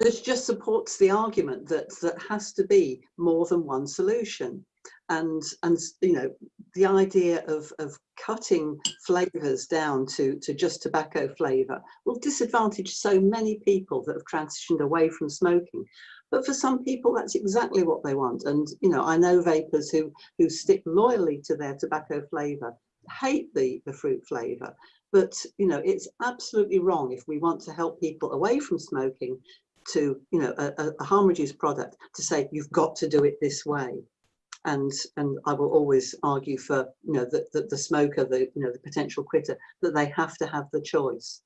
which just supports the argument that that has to be more than one solution. And and you know the idea of of cutting flavors down to to just tobacco flavor will disadvantage so many people that have transitioned away from smoking. But for some people that's exactly what they want. And you know i know vapers who who stick loyally to their tobacco flavor hate the the fruit flavor. But you know it's absolutely wrong if we want to help people away from smoking to you know a, a harm reduced product to say you've got to do it this way. And and I will always argue for you know that the, the, smoker the you know the potential quitter that they have to have the choice